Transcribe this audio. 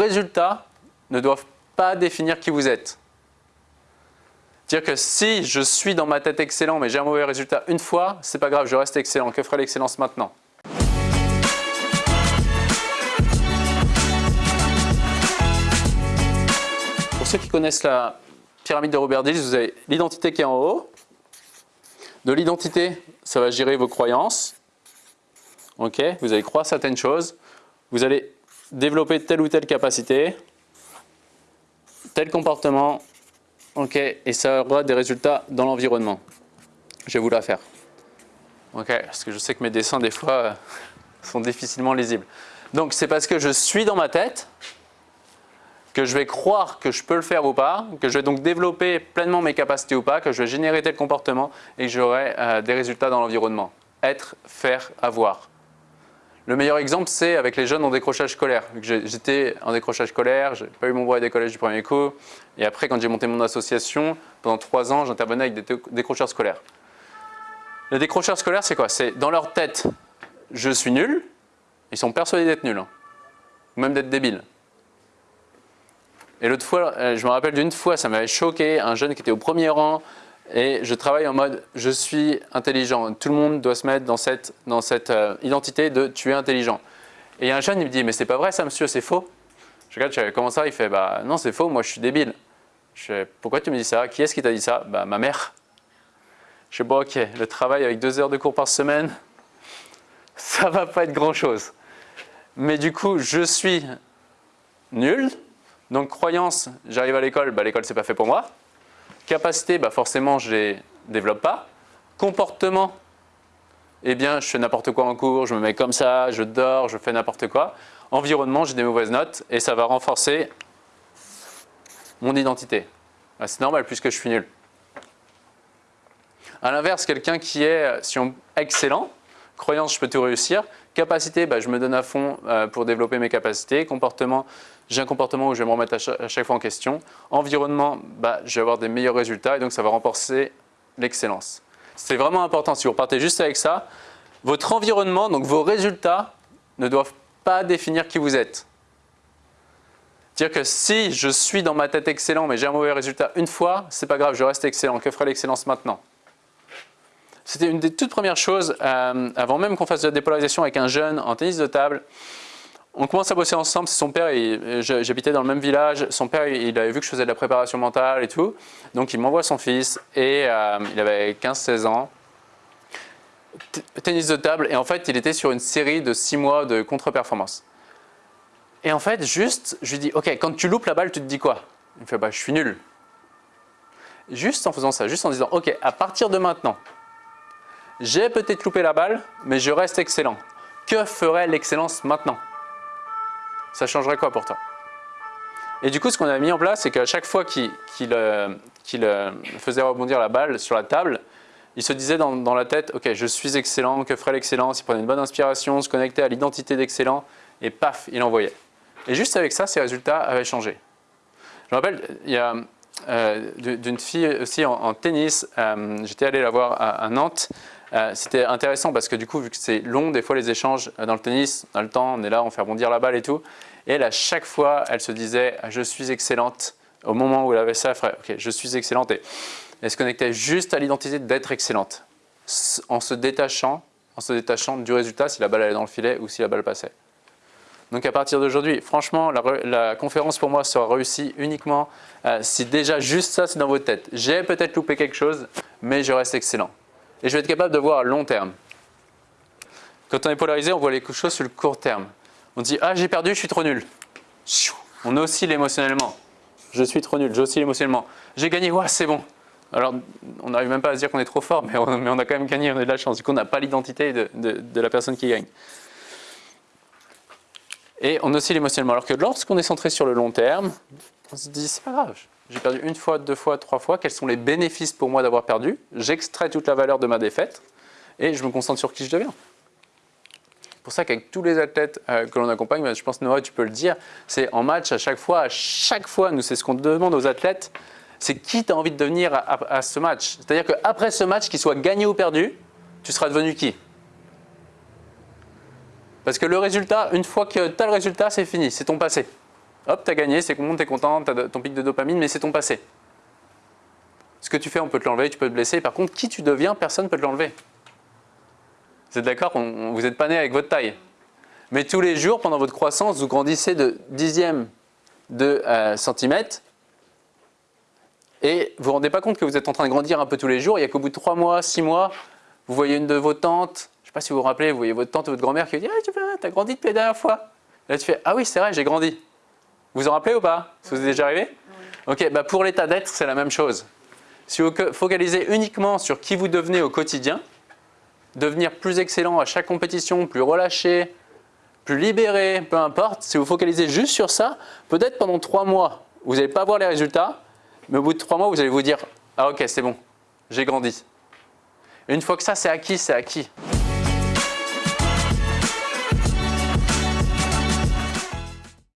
résultats ne doivent pas définir qui vous êtes. Dire que si je suis dans ma tête excellent mais j'ai un mauvais résultat une fois, c'est pas grave, je reste excellent. Que ferait l'excellence maintenant? Pour ceux qui connaissent la pyramide de Robert Dills, vous avez l'identité qui est en haut. De l'identité, ça va gérer vos croyances. Ok, vous allez croire certaines choses. Vous allez développer telle ou telle capacité, tel comportement, ok, et ça aura des résultats dans l'environnement. Je vais vous la faire. Ok, parce que je sais que mes dessins, des fois, sont difficilement lisibles. Donc, c'est parce que je suis dans ma tête que je vais croire que je peux le faire ou pas, que je vais donc développer pleinement mes capacités ou pas, que je vais générer tel comportement et que j'aurai euh, des résultats dans l'environnement. Être, faire, avoir. Le meilleur exemple, c'est avec les jeunes en décrochage scolaire. J'étais en décrochage scolaire, je n'ai pas eu mon brevet des collèges du premier coup. Et après, quand j'ai monté mon association, pendant trois ans, j'intervenais avec des décrocheurs scolaires. Les décrocheurs scolaires, c'est quoi? C'est dans leur tête, je suis nul. Ils sont persuadés d'être nuls, hein. ou même d'être débiles. Et l'autre fois, euh, je me rappelle d'une fois, ça m'avait choqué, un jeune qui était au premier rang, et je travaille en mode je suis intelligent. Tout le monde doit se mettre dans cette, dans cette euh, identité de tu es intelligent. Et il y a un jeune, il me dit mais c'est pas vrai ça monsieur, c'est faux. Je regarde, comment ça? Il fait bah non c'est faux, moi je suis débile. Je fais pourquoi tu me dis ça? Qui est-ce qui t'a dit ça? Bah ma mère. Je sais bon ok, le travail avec deux heures de cours par semaine, ça va pas être grand chose. Mais du coup je suis nul, donc croyance, j'arrive à l'école, bah l'école c'est pas fait pour moi. Capacité, bah forcément, je ne les développe pas. Comportement, eh bien, je fais n'importe quoi en cours, je me mets comme ça, je dors, je fais n'importe quoi. Environnement, j'ai des mauvaises notes et ça va renforcer mon identité. Bah, c'est normal puisque je suis nul. A l'inverse, quelqu'un qui est si on, excellent, croyance, je peux tout réussir. Capacité, bah, je me donne à fond euh, pour développer mes capacités. Comportement, j'ai un comportement où je vais me remettre à chaque, fois en question. Environnement, bah, je vais avoir des meilleurs résultats et donc ça va renforcer l'excellence. C'est vraiment important, si vous repartez juste avec ça, votre environnement, donc vos résultats, ne doivent pas définir qui vous êtes. Dire que si je suis dans ma tête excellent mais j'ai un mauvais résultat une fois, c'est pas grave, je reste excellent. Que ferait l'excellence maintenant? C'était une des toutes premières choses, euh, avant même qu'on fasse de la dépolarisation avec un jeune en tennis de table, on commence à bosser ensemble, son père, j'habitais dans le même village, son père il avait vu que je faisais de la préparation mentale et tout, donc il m'envoie son fils et euh, il avait 15-16 ans, tennis de table et en fait il était sur une série de 6 mois de contre-performance. Et en fait juste, je lui dis ok quand tu loupes la balle tu te dis quoi? Il me fait bah je suis nul. Juste en faisant ça, juste en disant ok à partir de maintenant, j'ai peut-être loupé la balle mais je reste excellent. Que ferait l'excellence maintenant? Ça changerait quoi pour toi? Et du coup, ce qu'on a mis en place, c'est qu'à chaque fois qu'il euh, euh, faisait rebondir la balle sur la table, il se disait dans, la tête, ok, je suis excellent, que ferait l'excellence? Il prenait une bonne inspiration, se connectait à l'identité d'excellent, et paf, il envoyait. Et juste avec ça, ses résultats avaient changé. Je me rappelle, il y a euh, d'une fille aussi en, tennis, j'étais allé la voir à Nantes, euh, c'était intéressant parce que du coup, vu que c'est long, des fois les échanges euh, dans le tennis, on a le temps, on est là, on fait rebondir la balle et tout. Et elle, à chaque fois, elle se disait « je suis excellente ». Au moment où elle avait ça, elle ferait « ok, je suis excellente ». Et elle se connectait juste à l'identité d'être excellente, en se détachant en se détachant du résultat, si la balle allait dans le filet ou si la balle passait. Donc à partir d'aujourd'hui, franchement, la, conférence pour moi sera réussie uniquement euh, si déjà juste ça c'est dans votre tête. J'ai peut-être loupé quelque chose, mais je reste excellent et je vais être capable de voir à long terme. Quand on est polarisé, on voit les choses sur le court terme. On dit « Ah, j'ai perdu, je suis trop nul ». On oscille émotionnellement. Je suis trop nul, j'oscille émotionnellement. J'ai gagné, ouais, c'est bon. Alors, on n'arrive même pas à se dire qu'on est trop fort, mais on, a quand même gagné, on a de la chance. Du coup, on n'a pas l'identité de, de, la personne qui gagne. Et on oscille émotionnellement. Alors que lorsqu'on est centré sur le long terme, on se dit, c'est pas grave, j'ai perdu une fois, deux fois, trois fois, quels sont les bénéfices pour moi d'avoir perdu, j'extrais toute la valeur de ma défaite et je me concentre sur qui je deviens. C'est pour ça qu'avec tous les athlètes euh, que l'on accompagne, je pense Noah tu peux le dire, c'est en match à chaque fois, à chaque fois, nous c'est ce qu'on demande aux athlètes, c'est qui tu envie de devenir à, ce match? C'est-à-dire qu'après ce match, qu'il soit gagné ou perdu, tu seras devenu qui? Parce que le résultat, une fois que tu as le résultat, c'est fini, c'est ton passé. Hop, tu as gagné, c'est bon, tu es content, tu as ton pic de dopamine, mais c'est ton passé. Ce que tu fais, on peut te l'enlever, tu peux te blesser. Par contre, qui tu deviens, personne ne peut te l'enlever. Vous êtes d'accord Vous n'êtes pas né avec votre taille. Mais tous les jours, pendant votre croissance, vous grandissez de dixième de euh, centimètre. Et vous ne vous rendez pas compte que vous êtes en train de grandir un peu tous les jours. Il n'y a qu'au bout de trois mois, six mois, vous voyez une de vos tantes, je ne sais pas si vous vous rappelez, vous voyez votre tante ou votre grand-mère qui vous dit ah, Tu as grandi depuis la dernière fois. Là, tu fais Ah oui, c'est vrai, j'ai grandi. Vous vous en rappelez ou pas? Ça vous est déjà arrivé? Ok, bah pour l'état d'être, c'est la même chose. Si vous focalisez uniquement sur qui vous devenez au quotidien, devenir plus excellent à chaque compétition, plus relâché, plus libéré, peu importe, si vous focalisez juste sur ça, peut-être pendant trois mois, vous n'allez pas voir les résultats, mais au bout de trois mois, vous allez vous dire « Ah ok, c'est bon, j'ai grandi ». Une fois que ça c'est acquis, c'est acquis.